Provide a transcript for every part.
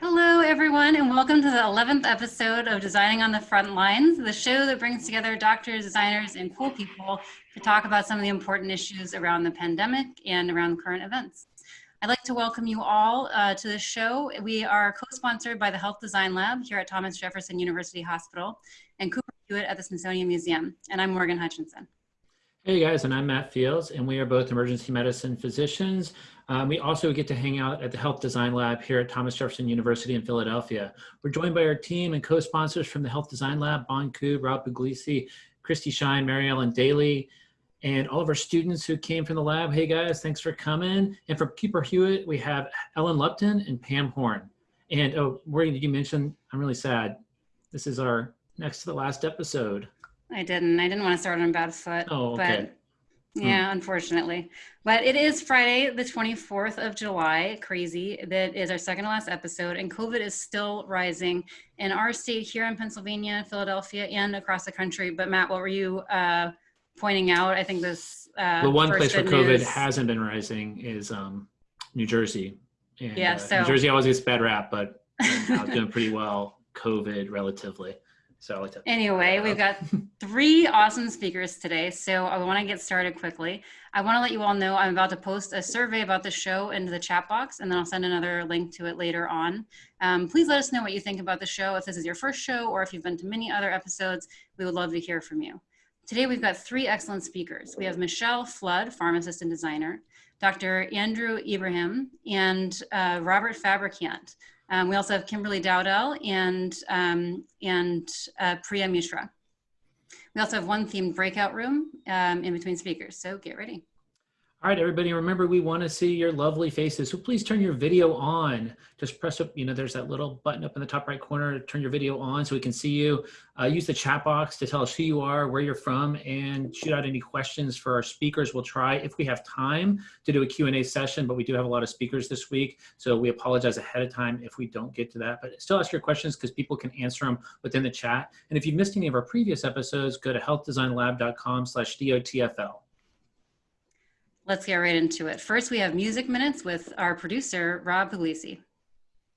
Hello, everyone, and welcome to the 11th episode of Designing on the Front Lines, the show that brings together doctors, designers, and cool people to talk about some of the important issues around the pandemic and around current events. I'd like to welcome you all uh, to the show. We are co-sponsored by the Health Design Lab here at Thomas Jefferson University Hospital and Cooper Hewitt at the Smithsonian Museum. And I'm Morgan Hutchinson. Hey guys, and I'm Matt Fields, and we are both emergency medicine physicians. Um, we also get to hang out at the Health Design Lab here at Thomas Jefferson University in Philadelphia. We're joined by our team and co-sponsors from the Health Design Lab, Bon Ku, Rob Puglisi, Christy Shine, Mary Ellen Daly, and all of our students who came from the lab. Hey guys, thanks for coming. And from Cooper Hewitt, we have Ellen Lupton and Pam Horn. And oh, Morgan, did you mention, I'm really sad. This is our next to the last episode. I didn't. I didn't want to start on a bad foot. Oh, okay. But yeah, hmm. unfortunately. But it is Friday, the 24th of July. Crazy. That is our second to last episode. And COVID is still rising in our state here in Pennsylvania, Philadelphia, and across the country. But Matt, what were you uh, pointing out? I think this. Uh, the one place where COVID news. hasn't been rising is um, New Jersey. And, yeah, uh, so New Jersey always gets bad rap, but doing pretty well COVID relatively. So like anyway, we've got three awesome speakers today. So I want to get started quickly. I want to let you all know I'm about to post a survey about the show into the chat box, and then I'll send another link to it later on. Um, please let us know what you think about the show. If this is your first show or if you've been to many other episodes, we would love to hear from you. Today we've got three excellent speakers. We have Michelle Flood, pharmacist and designer, Dr. Andrew Ibrahim, and uh, Robert Fabricant, um, we also have Kimberly Dowdell and, um, and uh, Priya Mishra. We also have one themed breakout room um, in between speakers, so get ready. All right, everybody, remember we want to see your lovely faces. So please turn your video on. Just press up, you know, there's that little button up in the top right corner to turn your video on so we can see you. Uh, use the chat box to tell us who you are, where you're from, and shoot out any questions for our speakers. We'll try, if we have time, to do a Q&A session, but we do have a lot of speakers this week. So we apologize ahead of time if we don't get to that. But still ask your questions because people can answer them within the chat. And if you've missed any of our previous episodes, go to healthdesignlab.com slash DOTFL. Let's get right into it. First, we have music minutes with our producer, Rob Puglisi.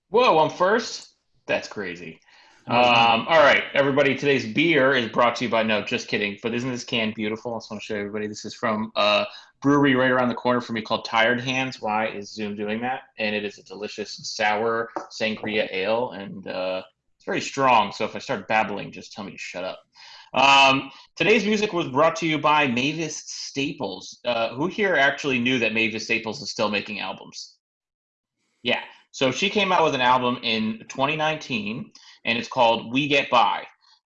Whoa, I'm first? That's crazy. Um, all right, everybody. Today's beer is brought to you by no, just kidding. But isn't this can beautiful? I just want to show everybody. This is from a brewery right around the corner from me called Tired Hands. Why is Zoom doing that? And it is a delicious sour sangria ale, and uh, it's very strong. So if I start babbling, just tell me to shut up. Um, today's music was brought to you by Mavis Staples. Uh, who here actually knew that Mavis Staples is still making albums? Yeah. So she came out with an album in 2019, and it's called "We Get By."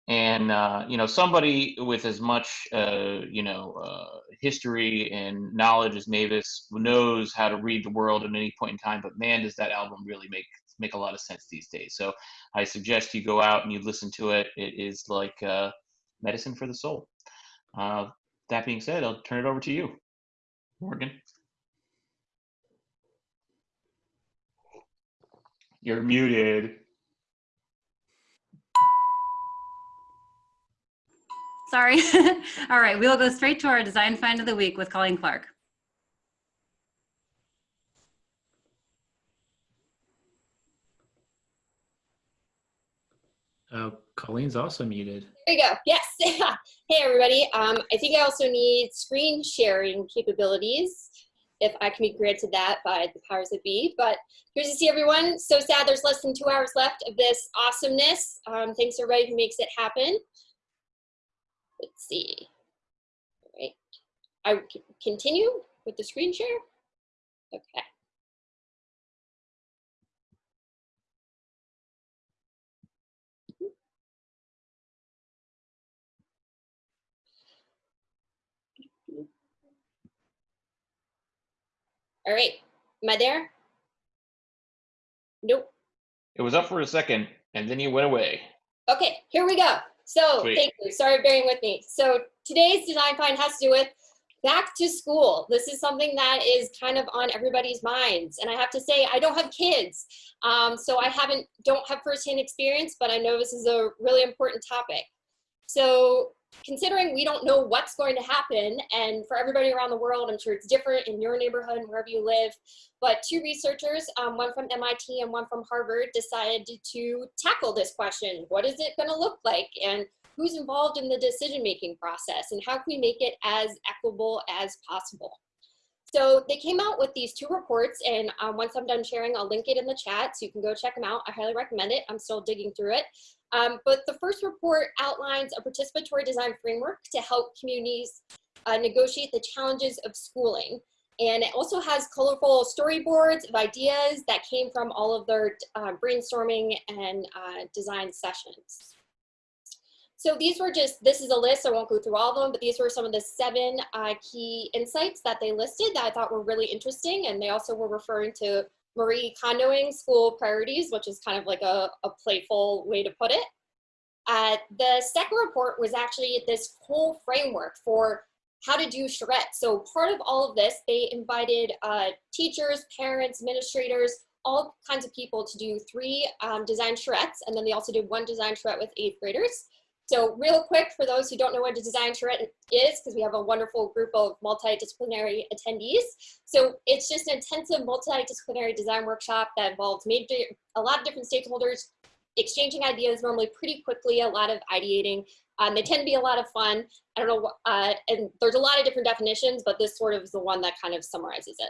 And uh, you know, somebody with as much uh, you know uh, history and knowledge as Mavis knows how to read the world at any point in time. But man, does that album really make make a lot of sense these days. So I suggest you go out and you listen to it. It is like uh, medicine for the soul. Uh, that being said, I'll turn it over to you, Morgan. You're muted. Sorry. All right, we'll go straight to our design find of the week with Colleen Clark. Oh, Colleen's also muted. There you go. Yes. hey, everybody. Um, I think I also need screen sharing capabilities if I can be granted that by the powers that be. But here's to see everyone. So sad there's less than two hours left of this awesomeness. Um, thanks everybody who makes it happen. Let's see. All right. I continue with the screen share. Okay. All right, am I there? Nope. It was up for a second and then you went away. Okay, here we go. So Sweet. thank you, sorry for bearing with me. So today's design find has to do with back to school. This is something that is kind of on everybody's minds. And I have to say, I don't have kids. Um, so I haven't, don't have firsthand experience, but I know this is a really important topic. So considering we don't know what's going to happen, and for everybody around the world, I'm sure it's different in your neighborhood and wherever you live, but two researchers, um, one from MIT and one from Harvard, decided to tackle this question. What is it going to look like? And who's involved in the decision-making process? And how can we make it as equitable as possible? So they came out with these two reports and um, once I'm done sharing, I'll link it in the chat so you can go check them out. I highly recommend it. I'm still digging through it. Um, but the first report outlines a participatory design framework to help communities uh, negotiate the challenges of schooling. And it also has colorful storyboards of ideas that came from all of their uh, brainstorming and uh, design sessions. So these were just, this is a list, I won't go through all of them, but these were some of the seven uh, key insights that they listed that I thought were really interesting. And they also were referring to Marie Kondoing school priorities, which is kind of like a, a playful way to put it. Uh, the second report was actually this whole framework for how to do charrette. So part of all of this, they invited uh, teachers, parents, administrators, all kinds of people to do three um, design charrettes, and then they also did one design charrette with eighth graders. So real quick, for those who don't know what a design charrette is, because we have a wonderful group of multidisciplinary attendees. So it's just an intensive multidisciplinary design workshop that involves major, a lot of different stakeholders, exchanging ideas normally pretty quickly, a lot of ideating. Um, they tend to be a lot of fun. I don't know, uh, and there's a lot of different definitions, but this sort of is the one that kind of summarizes it.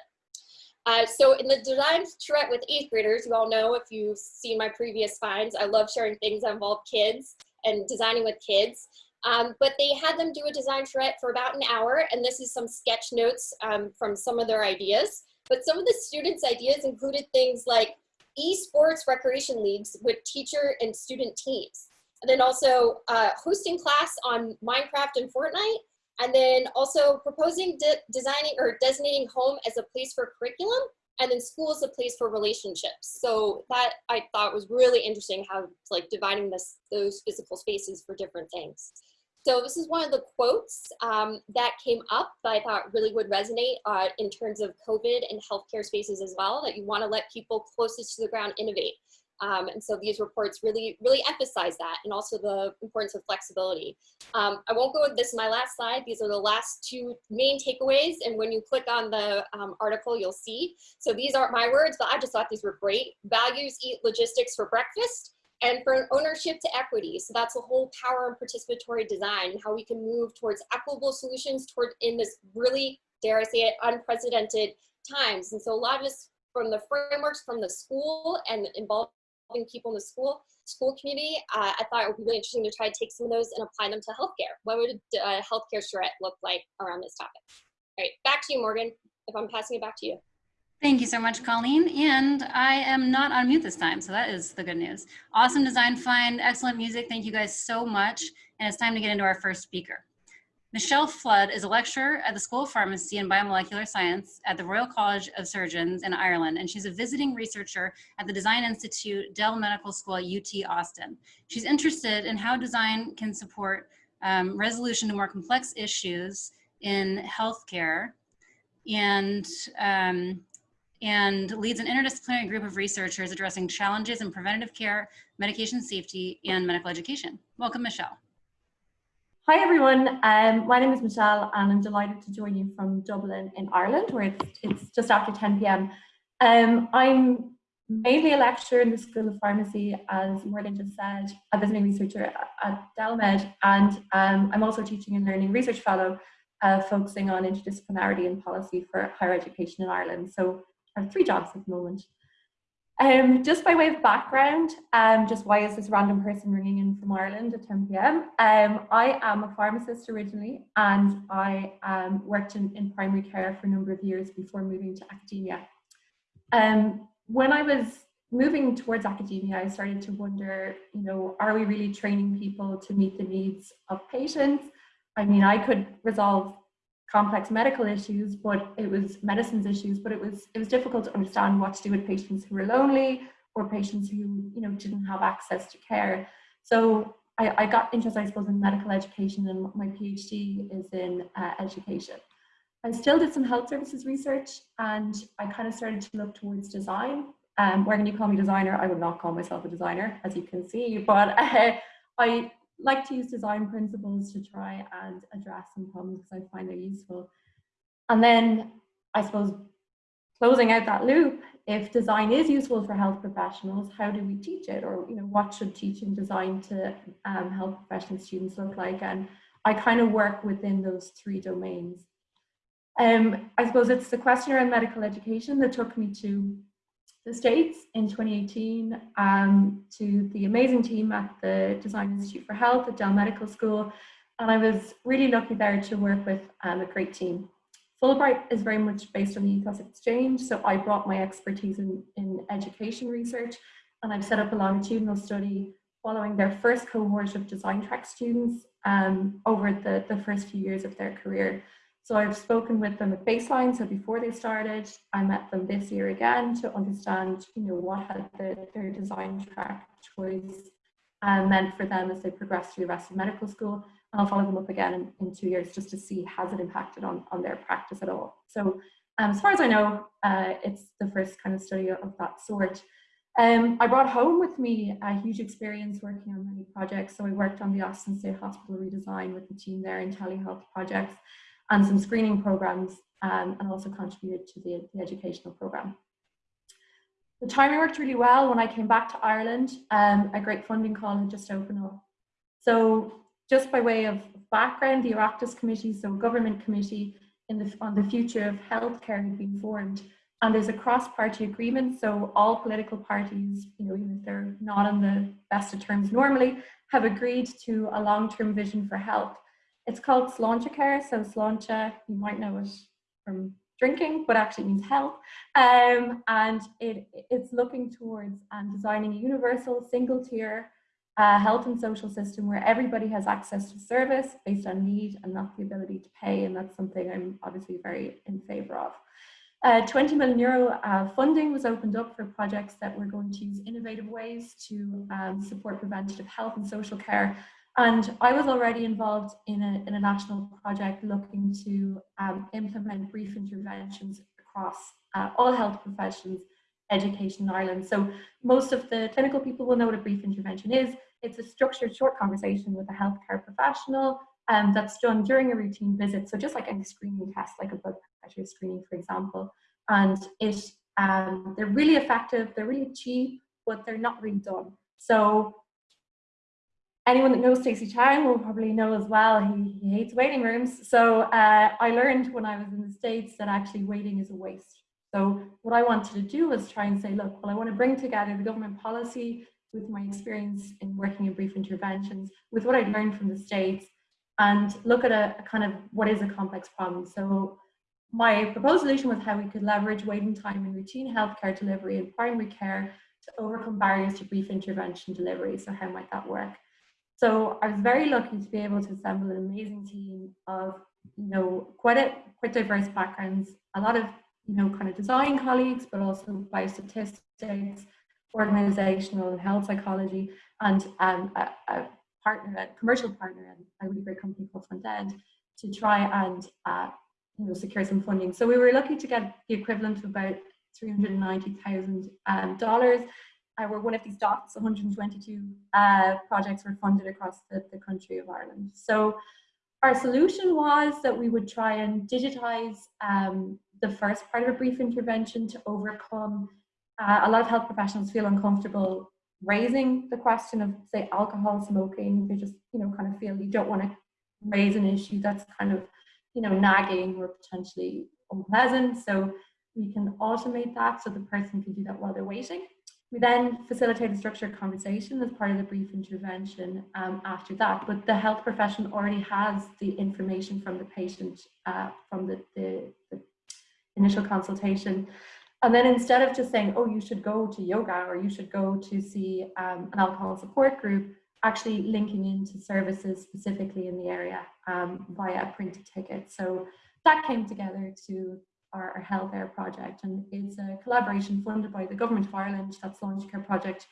Uh, so in the design charrette with eighth graders, you all know if you've seen my previous finds, I love sharing things that involve kids and designing with kids. Um, but they had them do a design charrette for about an hour, and this is some sketch notes um, from some of their ideas. But some of the students' ideas included things like esports recreation leagues with teacher and student teams. And then also uh, hosting class on Minecraft and Fortnite, and then also proposing de designing or designating home as a place for curriculum and then school is a place for relationships. So that I thought was really interesting how like dividing this, those physical spaces for different things. So this is one of the quotes um, that came up that I thought really would resonate uh, in terms of COVID and healthcare spaces as well, that you wanna let people closest to the ground innovate. Um, and so these reports really, really emphasize that and also the importance of flexibility. Um, I won't go with this my last slide. These are the last two main takeaways. And when you click on the um, article, you'll see. So these aren't my words, but I just thought these were great. Values eat logistics for breakfast and for ownership to equity. So that's the whole power and participatory design and how we can move towards equitable solutions toward in this really, dare I say it, unprecedented times. And so a lot of this from the frameworks from the school and involved people in the school school community, uh, I thought it would be really interesting to try to take some of those and apply them to healthcare. What would a uh, healthcare charrette look like around this topic? All right, back to you, Morgan, if I'm passing it back to you. Thank you so much, Colleen. And I am not on mute this time, so that is the good news. Awesome design find, excellent music. Thank you guys so much. And it's time to get into our first speaker. Michelle Flood is a lecturer at the School of Pharmacy and Biomolecular Science at the Royal College of Surgeons in Ireland, and she's a visiting researcher at the Design Institute Dell Medical School at UT Austin. She's interested in how design can support um, resolution to more complex issues in healthcare and um, and leads an interdisciplinary group of researchers addressing challenges in preventative care, medication safety, and medical education. Welcome, Michelle. Hi everyone, um, my name is Michelle and I'm delighted to join you from Dublin in Ireland where it's, it's just after 10 p.m. Um, I'm mainly a lecturer in the School of Pharmacy as Morgan just said, a visiting researcher at DelMed and um, I'm also a teaching and learning research fellow uh, focusing on interdisciplinarity and policy for higher education in Ireland. So I have three jobs at the moment. Um, just by way of background, um, just why is this random person ringing in from Ireland at 10 p.m.? Um, I am a pharmacist originally, and I um, worked in, in primary care for a number of years before moving to academia. Um, when I was moving towards academia, I started to wonder, you know, are we really training people to meet the needs of patients? I mean, I could resolve complex medical issues, but it was medicines issues, but it was it was difficult to understand what to do with patients who were lonely or patients who you know didn't have access to care. So I, I got interested, I suppose, in medical education, and my PhD is in uh, education. I still did some health services research, and I kind of started to look towards design. Um, where can you call me designer? I would not call myself a designer, as you can see, but uh, I like to use design principles to try and address some problems because I find they're useful. And then I suppose closing out that loop, if design is useful for health professionals, how do we teach it? Or, you know, what should teaching design to um, health professional students look like? And I kind of work within those three domains. Um, I suppose it's the question around medical education that took me to the States in 2018 um, to the amazing team at the Design Institute for Health at Dell Medical School. And I was really lucky there to work with um, a great team. Fulbright is very much based on the ethos exchange. So I brought my expertise in, in education research and I've set up a longitudinal study following their first cohort of design track students um, over the, the first few years of their career. So I've spoken with them at baseline, so before they started, I met them this year again to understand, you know, what had the, their design track choice meant for them as they progress through the rest of medical school. And I'll follow them up again in, in two years just to see has it impacted on, on their practice at all. So um, as far as I know, uh, it's the first kind of study of that sort. Um, I brought home with me a huge experience working on many projects. So I worked on the Austin State Hospital redesign with the team there in telehealth projects and some screening programs um, and also contributed to the, the, educational program. The timing worked really well. When I came back to Ireland, um, a great funding call had just opened up. So just by way of background, the Oireachtas Committee, so government committee the, on the future of healthcare had been formed. And there's a cross-party agreement, so all political parties, you know, even if they're not on the best of terms normally, have agreed to a long-term vision for health. It's called Sláinte Care. So Sláinte, you might know it from drinking, but actually means health. Um, and it, it's looking towards um, designing a universal single tier uh, health and social system where everybody has access to service based on need and not the ability to pay. And that's something I'm obviously very in favor of. Uh, 20 million euro uh, funding was opened up for projects that were going to use innovative ways to um, support preventative health and social care and I was already involved in a, in a national project looking to um, implement brief interventions across uh, all health professions education in Ireland. So most of the clinical people will know what a brief intervention is. It's a structured short conversation with a healthcare professional um, that's done during a routine visit. So just like any screening test, like a blood pressure screening, for example. And it, um, they're really effective, they're really cheap, but they're not really done. So anyone that knows Stacey Chang will probably know as well, he, he hates waiting rooms. So uh, I learned when I was in the States that actually waiting is a waste. So what I wanted to do was try and say, look, well, I want to bring together the government policy with my experience in working in brief interventions, with what I'd learned from the States, and look at a, a kind of what is a complex problem. So my proposed solution was how we could leverage waiting time in routine healthcare delivery and primary care to overcome barriers to brief intervention delivery. So how might that work? So I was very lucky to be able to assemble an amazing team of, you know, quite a quite diverse backgrounds, a lot of, you know, kind of design colleagues, but also biostatistics, organizational and health psychology, and um, a, a, partner, a commercial partner, and a really great company called Front End, to try and uh, you know secure some funding. So we were lucky to get the equivalent of about three hundred and ninety thousand um, uh, we're one of these dots, 122 uh, projects were funded across the, the country of Ireland. So our solution was that we would try and digitize um, the first part of a brief intervention to overcome uh, a lot of health professionals feel uncomfortable raising the question of say alcohol smoking. They just you know kind of feel you don't want to raise an issue that's kind of you know nagging or potentially unpleasant. So we can automate that so the person can do that while they're waiting we then facilitate a structured conversation as part of the brief intervention um, after that, but the health profession already has the information from the patient uh, from the, the, the, initial consultation. And then instead of just saying, oh, you should go to yoga or you should go to see um, an alcohol support group, actually linking into services specifically in the area um, via a printed ticket. So that came together to our, our Health Air project. And it's a collaboration funded by the Government of Ireland, that Sláinte Care project,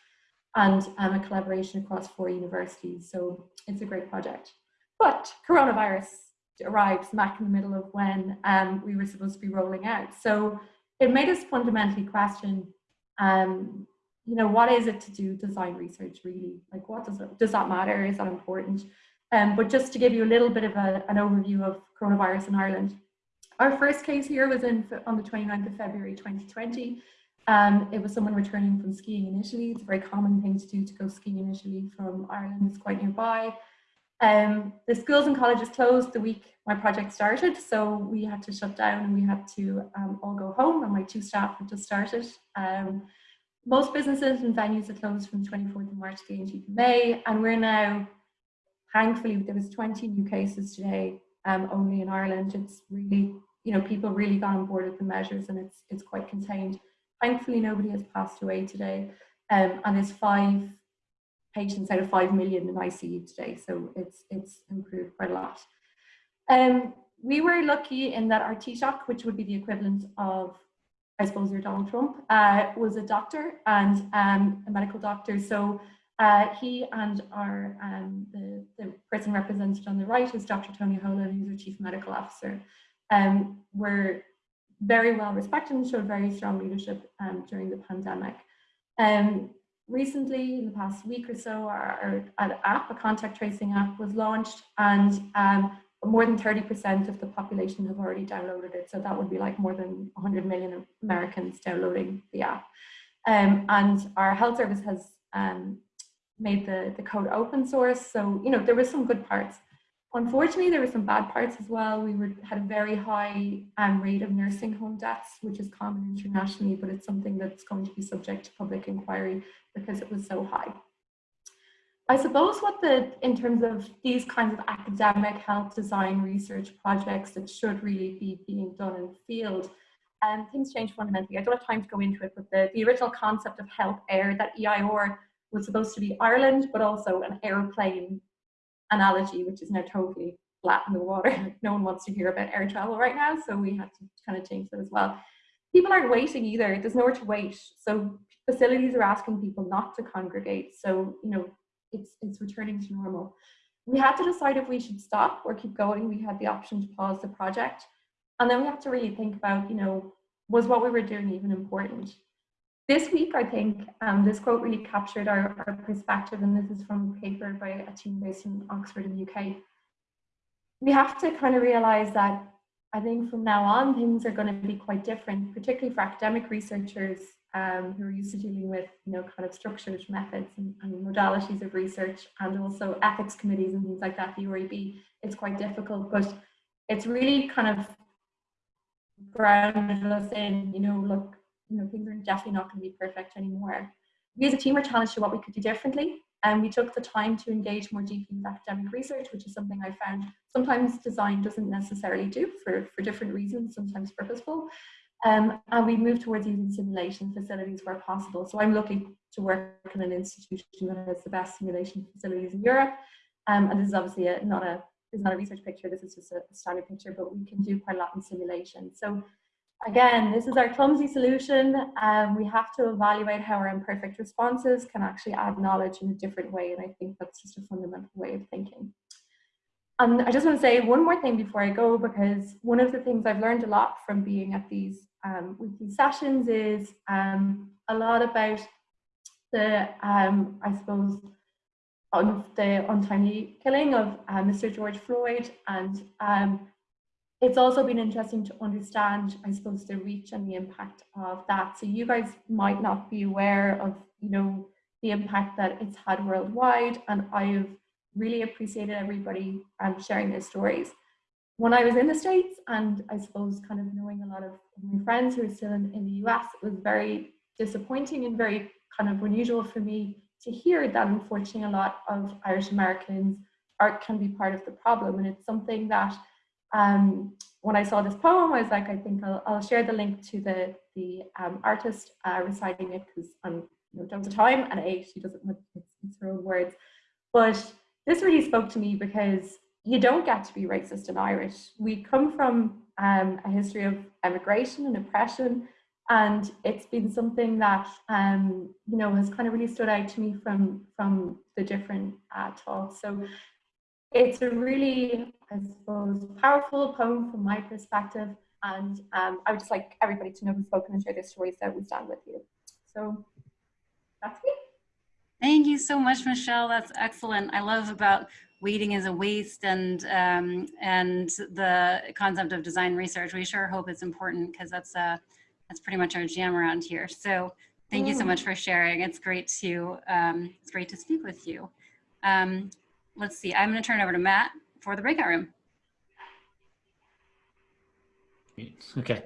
and um, a collaboration across four universities. So it's a great project. But coronavirus arrived smack in the middle of when um, we were supposed to be rolling out. So it made us fundamentally question um, you know, what is it to do design research really? Like what does it, does that matter? Is that important? Um, but just to give you a little bit of a, an overview of coronavirus in Ireland. Our first case here was in on the 29th of February 2020. Um, it was someone returning from skiing in Italy. It's a very common thing to do to go skiing in Italy from Ireland. It's quite nearby. Um, the schools and colleges closed the week my project started, so we had to shut down and we had to um, all go home and my two staff had just started. Um, most businesses and venues are closed from the 24th of March to the 18th of May, and we're now, thankfully, there was 20 new cases today um, only in Ireland. It's really, you know, people really got on board with the measures and it's, it's quite contained. Thankfully, nobody has passed away today, um, and there's five patients out of 5 million in ICU today, so it's, it's improved quite a lot. Um, we were lucky in that our Taoiseach, which would be the equivalent of, I suppose, your Donald Trump, uh, was a doctor and um, a medical doctor. So uh, he and our um, the, the person represented on the right is Dr. Tony Holohan, who's our chief medical officer, um, were very well respected and showed very strong leadership um, during the pandemic. Um, recently, in the past week or so, our, our app, a contact tracing app, was launched, and um, more than 30% of the population have already downloaded it. So that would be like more than 100 million Americans downloading the app. Um, and our health service has um, made the, the code open source. So, you know, there were some good parts. Unfortunately, there were some bad parts as well. We were, had a very high um, rate of nursing home deaths, which is common internationally, but it's something that's going to be subject to public inquiry because it was so high. I suppose what the, in terms of these kinds of academic health design research projects that should really be being done in the field, um, things change fundamentally. I don't have time to go into it, but the, the original concept of health air, that EIR was supposed to be Ireland, but also an airplane analogy, which is now totally flat in the water. no one wants to hear about air travel right now, so we had to kind of change that as well. People aren't waiting either. There's nowhere to wait. So facilities are asking people not to congregate. So, you know, it's, it's returning to normal. We had to decide if we should stop or keep going. We had the option to pause the project. And then we had to really think about, you know, was what we were doing even important? This week, I think um, this quote really captured our, our perspective, and this is from a paper by a team based in Oxford in the UK. We have to kind of realize that I think from now on, things are going to be quite different, particularly for academic researchers um, who are used to dealing with, you know, kind of structured methods and, and, modalities of research, and also ethics committees and things like that. The UAB, it's quite difficult, but it's really kind of grounded us in, you know, look, you know, things are definitely not going to be perfect anymore. We as a team were challenged to what we could do differently. And we took the time to engage more deeply with academic research, which is something I found sometimes design doesn't necessarily do for, for different reasons, sometimes purposeful. Um, and we moved towards using simulation facilities where possible. So I'm lucky to work in an institution that has the best simulation facilities in Europe. Um, and this is obviously a, not a is not a research picture, this is just a standard picture, but we can do quite a lot in simulation. So Again, this is our clumsy solution. Um, we have to evaluate how our imperfect responses can actually add knowledge in a different way. And I think that's just a fundamental way of thinking. And I just want to say one more thing before I go, because one of the things I've learned a lot from being at these um, weekly sessions is um, a lot about the, um, I suppose, on the untimely killing of uh, Mr. George Floyd and um, it's also been interesting to understand, I suppose, the reach and the impact of that. So you guys might not be aware of, you know, the impact that it's had worldwide. And I've really appreciated everybody um, sharing their stories. When I was in the States and I suppose kind of knowing a lot of my friends who are still in, in the US, it was very disappointing and very kind of unusual for me to hear that unfortunately a lot of Irish Americans art can be part of the problem. And it's something that um, when I saw this poem, I was like, I think I'll, I'll share the link to the, the um, artist uh, reciting it because I'm you know, don't have time and A, she doesn't, want it's, it's her own words. But this really spoke to me because you don't get to be racist in Irish. We come from um, a history of emigration and oppression, and it's been something that um, you know has kind of really stood out to me from from the different uh, talks. So it's a really, I suppose, powerful poem from my perspective. And um, I would just like everybody to know who's spoken and share their stories that we stand with you. So That's me. Thank you so much, Michelle. That's excellent. I love about waiting as a waste and um, and the concept of design research. We sure hope it's important because that's uh, that's pretty much our jam around here. So thank you so much for sharing. It's great to um, it's great to speak with you. Um, let's see. I'm going to turn it over to Matt for the breakout room. Okay.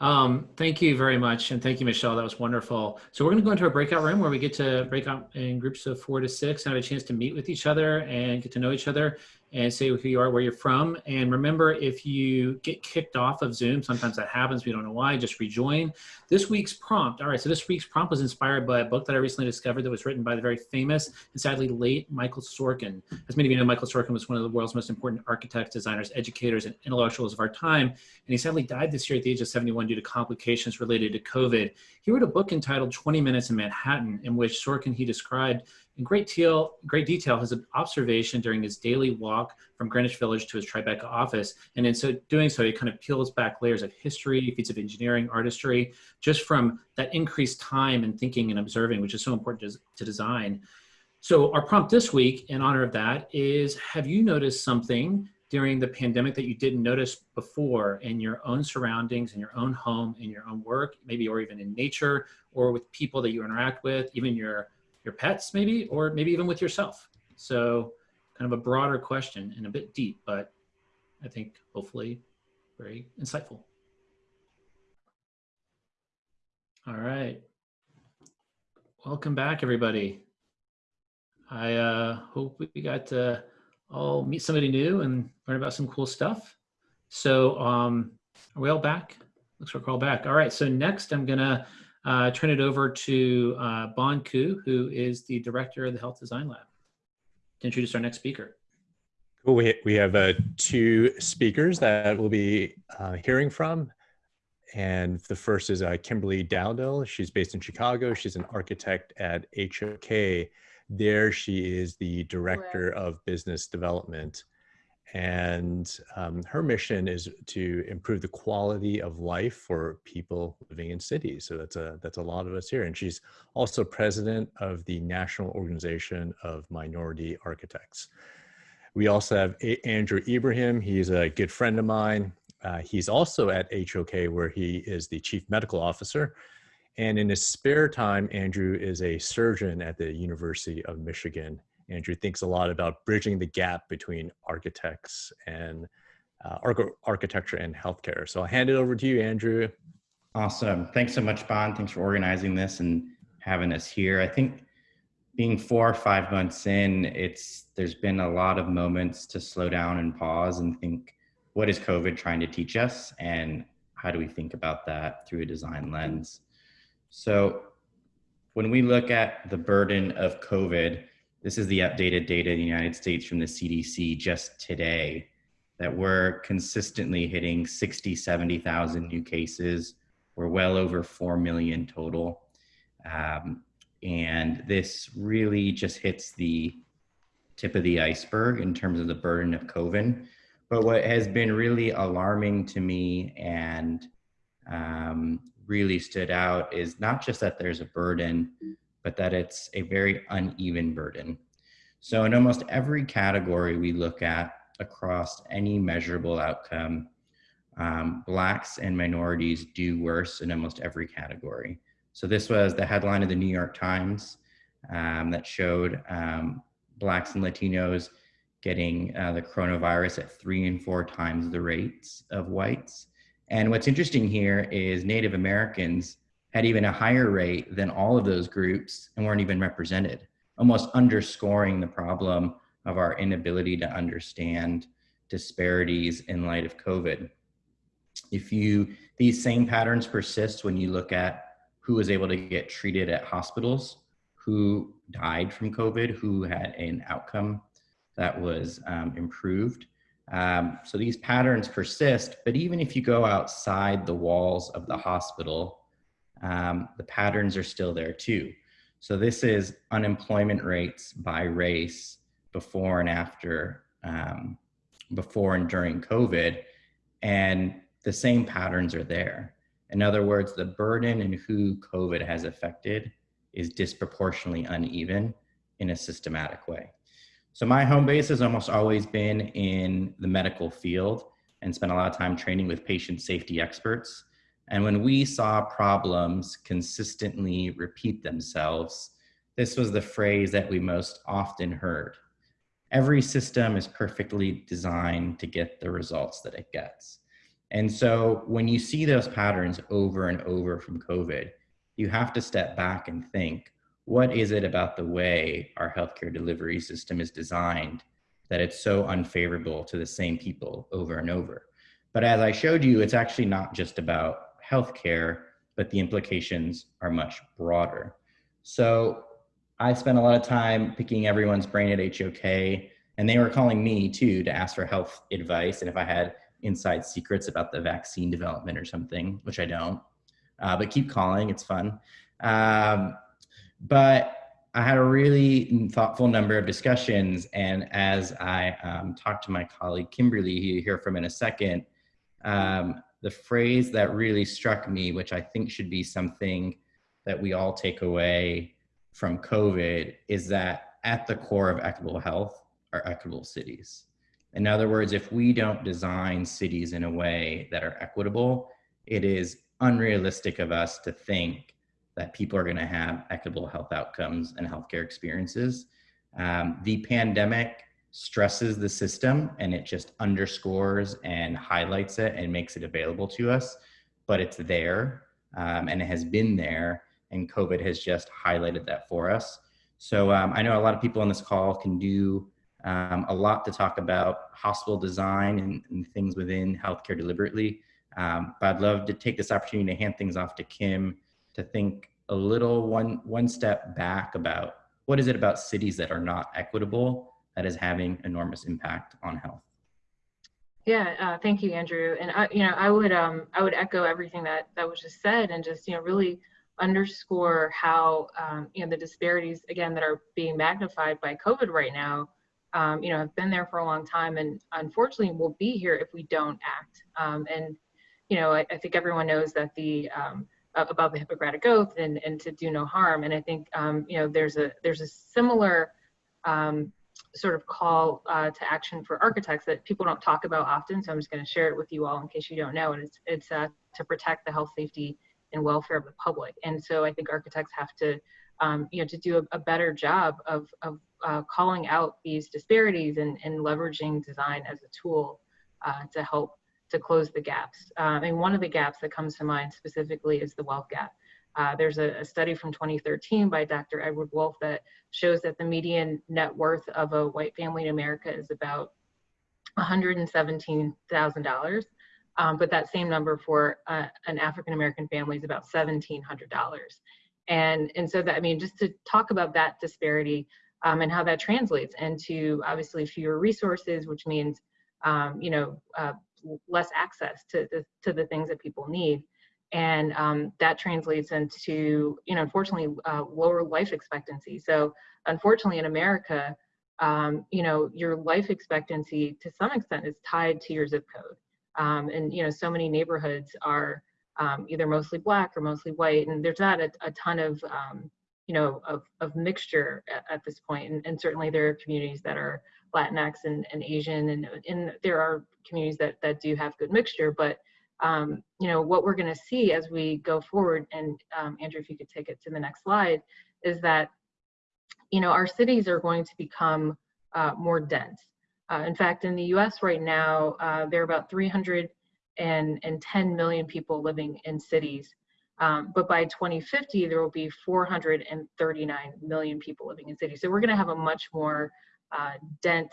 Um, thank you very much. And thank you, Michelle. That was wonderful. So we're going to go into a breakout room where we get to break out in groups of four to six and have a chance to meet with each other and get to know each other and say who you are, where you're from. And remember, if you get kicked off of Zoom, sometimes that happens. We don't know why. Just rejoin. This week's prompt. All right. So this week's prompt was inspired by a book that I recently discovered that was written by the very famous and sadly late Michael Sorkin. As many of you know, Michael Sorkin was one of the world's most important architects, designers, educators, and intellectuals of our time. And he sadly died this year at the age of 71 due to complications related to COVID. He wrote a book entitled 20 Minutes in Manhattan, in which Sorkin he described in great detail, great detail his observation during his daily walk from Greenwich Village to his Tribeca office. And in so doing so, he kind of peels back layers of history, feats of engineering, artistry, just from that increased time and thinking and observing, which is so important to, to design. So our prompt this week in honor of that is, have you noticed something during the pandemic that you didn't notice before in your own surroundings, in your own home, in your own work, maybe, or even in nature, or with people that you interact with, even your your pets maybe, or maybe even with yourself. So kind of a broader question and a bit deep, but I think hopefully very insightful. All right. Welcome back, everybody. I uh, hope we got to all meet somebody new and learn about some cool stuff. So um, are we all back? Looks like we're all back. All right, so next I'm gonna uh, turn it over to uh, Bon Ku, who is the director of the Health Design Lab, to introduce our next speaker. Cool. We, we have uh, two speakers that we'll be uh, hearing from. And the first is uh, Kimberly Dowdell. She's based in Chicago. She's an architect at HOK. There, she is the director of business development and um, her mission is to improve the quality of life for people living in cities. So that's a that's a lot of us here. And she's also president of the National Organization of Minority Architects. We also have a Andrew Ibrahim. He's a good friend of mine. Uh, he's also at HOK, where he is the chief medical officer. And in his spare time, Andrew is a surgeon at the University of Michigan Andrew thinks a lot about bridging the gap between architects and uh, architecture and healthcare. So I'll hand it over to you, Andrew. Awesome. Thanks so much, Bon. Thanks for organizing this and having us here. I think being four or five months in, it's there's been a lot of moments to slow down and pause and think, what is COVID trying to teach us? And how do we think about that through a design lens? So when we look at the burden of COVID, this is the updated data in the United States from the CDC just today that we're consistently hitting 60, 70,000 new cases. We're well over 4 million total. Um, and this really just hits the tip of the iceberg in terms of the burden of COVID. But what has been really alarming to me and um, really stood out is not just that there's a burden, but that it's a very uneven burden. So in almost every category we look at across any measurable outcome, um, blacks and minorities do worse in almost every category. So this was the headline of the New York Times um, that showed um, blacks and Latinos getting uh, the coronavirus at three and four times the rates of whites. And what's interesting here is Native Americans had even a higher rate than all of those groups and weren't even represented, almost underscoring the problem of our inability to understand disparities in light of COVID. If you, these same patterns persist when you look at who was able to get treated at hospitals, who died from COVID, who had an outcome that was um, improved. Um, so these patterns persist, but even if you go outside the walls of the hospital, um, the patterns are still there too. So this is unemployment rates by race before and after, um, before and during COVID, and the same patterns are there. In other words, the burden and who COVID has affected is disproportionately uneven in a systematic way. So my home base has almost always been in the medical field and spent a lot of time training with patient safety experts. And when we saw problems consistently repeat themselves, this was the phrase that we most often heard. Every system is perfectly designed to get the results that it gets. And so when you see those patterns over and over from COVID, you have to step back and think, what is it about the way our healthcare delivery system is designed that it's so unfavorable to the same people over and over? But as I showed you, it's actually not just about healthcare, but the implications are much broader. So I spent a lot of time picking everyone's brain at HOK, and they were calling me too to ask for health advice and if I had inside secrets about the vaccine development or something, which I don't. Uh, but keep calling, it's fun. Um, but I had a really thoughtful number of discussions, and as I um, talked to my colleague Kimberly, who you hear from in a second, um, the phrase that really struck me, which I think should be something that we all take away from COVID, is that at the core of equitable health are equitable cities. In other words, if we don't design cities in a way that are equitable, it is unrealistic of us to think that people are going to have equitable health outcomes and healthcare experiences. Um, the pandemic stresses the system and it just underscores and highlights it and makes it available to us, but it's there um, and it has been there and COVID has just highlighted that for us. So um, I know a lot of people on this call can do um, a lot to talk about hospital design and, and things within healthcare deliberately. Um, but I'd love to take this opportunity to hand things off to Kim to think a little one, one step back about what is it about cities that are not equitable that is having enormous impact on health. Yeah, uh, thank you, Andrew. And I, you know, I would, um, I would echo everything that that was just said, and just you know, really underscore how um, you know the disparities again that are being magnified by COVID right now um, you know, have been there for a long time and unfortunately will be here if we don't act. Um, and, you know, I, I, think everyone knows that the, um, about the Hippocratic Oath and, and to do no harm. And I think, um, you know, there's a, there's a similar um, sort of call uh, to action for architects that people don't talk about often. So I'm just gonna share it with you all in case you don't know. And it's, it's uh, to protect the health, safety, and welfare of the public. And so I think architects have to, um, you know, to do a, a better job of, of uh, calling out these disparities and, and leveraging design as a tool uh, to help to close the gaps. Uh, and one of the gaps that comes to mind specifically is the wealth gap. Uh, there's a, a, study from 2013 by Dr. Edward Wolff that shows that the median net worth of a white family in America is about $117,000. Um, but that same number for uh, an African American family is about $1,700. And, and so that, I mean, just to talk about that disparity, um, and how that translates into obviously fewer resources, which means, um, you know, uh, less access to the, to the things that people need. And um, that translates into, you know, unfortunately, uh, lower life expectancy. So unfortunately in America, um, you know, your life expectancy to some extent is tied to your zip code. Um, and, you know, so many neighborhoods are um, either mostly black or mostly white. And there's not a, a ton of, you know, of, of mixture at, at this point. And, and, certainly there are communities that are Latinx and, and Asian, and, and there are communities that, that do have good mixture. But, um, you know, what we're going to see as we go forward, and um, Andrew, if you could take it to the next slide, is that, you know, our cities are going to become uh, more dense. Uh, in fact, in the US right now, uh, there are about 310 million people living in cities. Um, but by 2050, there will be 439 million people living in cities. So we're going to have a much more uh, dense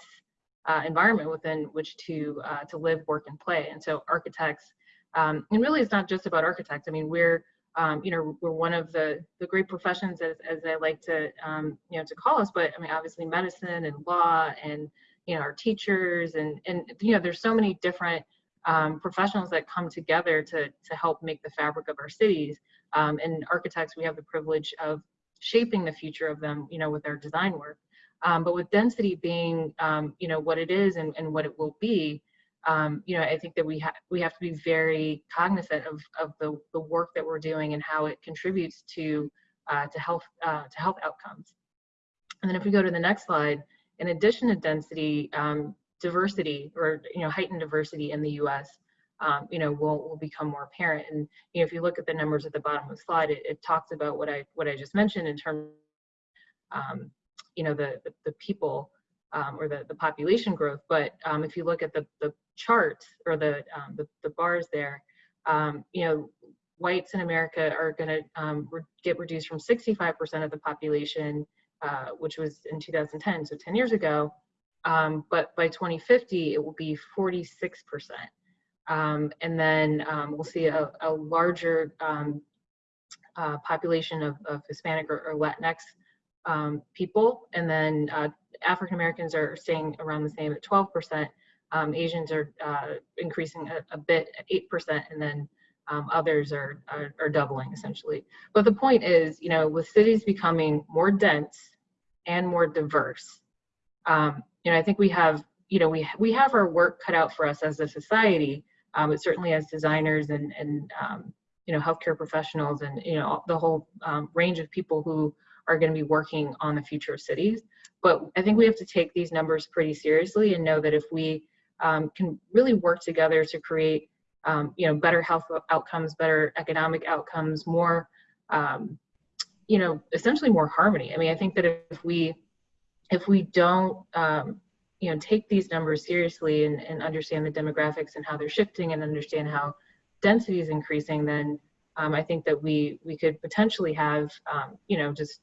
uh, environment within which to uh, to live, work, and play. And so architects, um, and really, it's not just about architects. I mean, we're um, you know we're one of the the great professions as as I like to um, you know to call us. But I mean, obviously, medicine and law and you know our teachers and and you know there's so many different um, professionals that come together to, to help make the fabric of our cities. Um, and architects, we have the privilege of shaping the future of them, you know, with our design work. Um, but with density being, um, you know, what it is and, and what it will be, um, you know, I think that we have we have to be very cognizant of, of the, the work that we're doing and how it contributes to uh, to health uh, to health outcomes. And then if we go to the next slide, in addition to density, um, diversity or you know heightened diversity in the U.S. Um, you know will will become more apparent. And you know if you look at the numbers at the bottom of the slide, it, it talks about what I what I just mentioned in terms, um, you know the the, the people um, or the the population growth. But um, if you look at the the chart or the um, the, the bars there, um, you know whites in America are going to um, re get reduced from 65% of the population, uh, which was in 2010, so 10 years ago. Um, but by 2050, it will be 46%. Um, and then um, we'll see a, a larger uh, population of, of, Hispanic or, or Latinx people. And then uh, African Americans are staying around the same at 12%. Asians are uh, increasing a, a bit 8%, and then um, others are, are, are doubling essentially. But the point is, you know, with cities becoming more dense and more diverse, um, you know, I think we have, you know, we we have our work cut out for us as a society, um, but certainly as designers and and um, you know, healthcare professionals and you know the whole um, range of people who are going to be working on the future of cities. But I think we have to take these numbers pretty seriously and know that if we um, can really work together to create um, you know, better health outcomes, better economic outcomes, more, um, you know, essentially more harmony. I mean, I think that if we, if we don't, um, you know, take these numbers seriously and, and understand the demographics and how they're shifting and understand how density is increasing, then um, I think that we we could potentially have, um, you know, just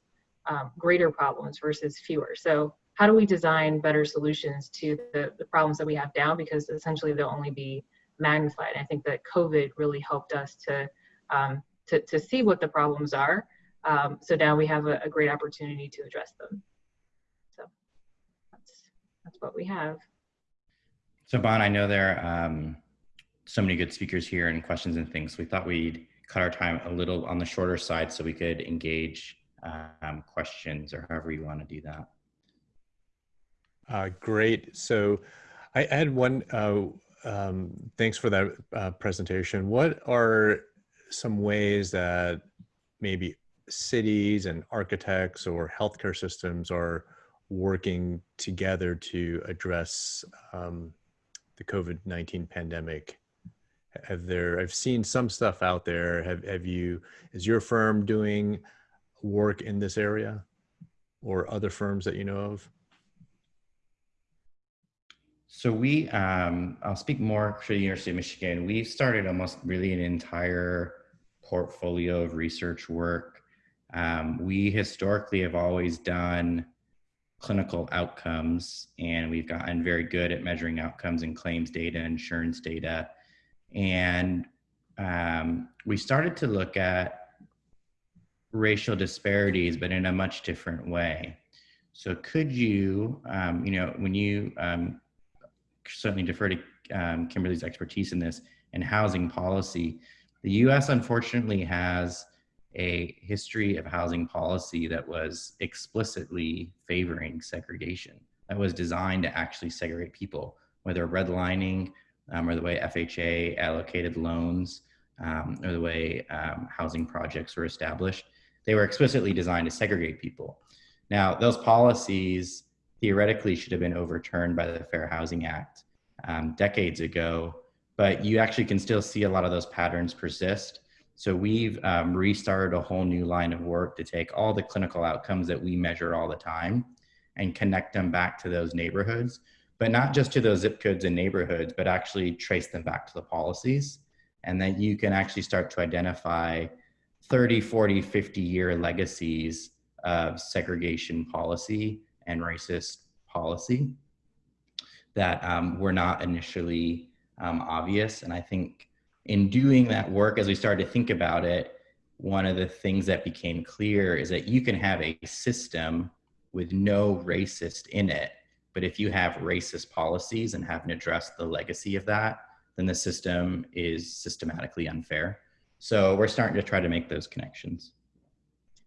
greater problems versus fewer. So how do we design better solutions to the, the problems that we have now? Because essentially they'll only be magnified. I think that COVID really helped us to, um, to, to see what the problems are. Um, so now we have a, a, great opportunity to address them. So that's, that's what we have. So Bon, I know there are um, so many good speakers here and questions and things. We thought we'd cut our time a little on the shorter side so we could engage um, questions or however you want to do that. Uh, great. So I had one uh, um, thanks for that uh, presentation. What are some ways that maybe cities and architects or healthcare systems are working together to address um, the COVID-19 pandemic? Have there, I've seen some stuff out there. Have, have you, is your firm doing work in this area or other firms that you know of? So we, um, I'll speak more for the University of Michigan. We've started almost really an entire portfolio of research work. Um, we historically have always done clinical outcomes and we've gotten very good at measuring outcomes in claims data, insurance data. And um, we started to look at racial disparities, but in a much different way. So could you, um, you know, when you um, certainly defer to um, Kimberly's expertise in this, and housing policy. The US unfortunately has a history of housing policy that was explicitly favoring segregation, that was designed to actually segregate people, whether redlining um, or the way FHA allocated loans um, or the way um, housing projects were established. They were explicitly designed to segregate people. Now, those policies theoretically should have been overturned by the Fair Housing Act um, decades ago, but you actually can still see a lot of those patterns persist. So we've um, restarted a whole new line of work to take all the clinical outcomes that we measure all the time and connect them back to those neighborhoods, but not just to those zip codes and neighborhoods, but actually trace them back to the policies. And then you can actually start to identify 30, 40, 50 year legacies of segregation policy and racist policy that um, were not initially um, obvious. And I think in doing that work, as we started to think about it, one of the things that became clear is that you can have a system with no racist in it. But if you have racist policies and haven't addressed the legacy of that, then the system is systematically unfair. So we're starting to try to make those connections.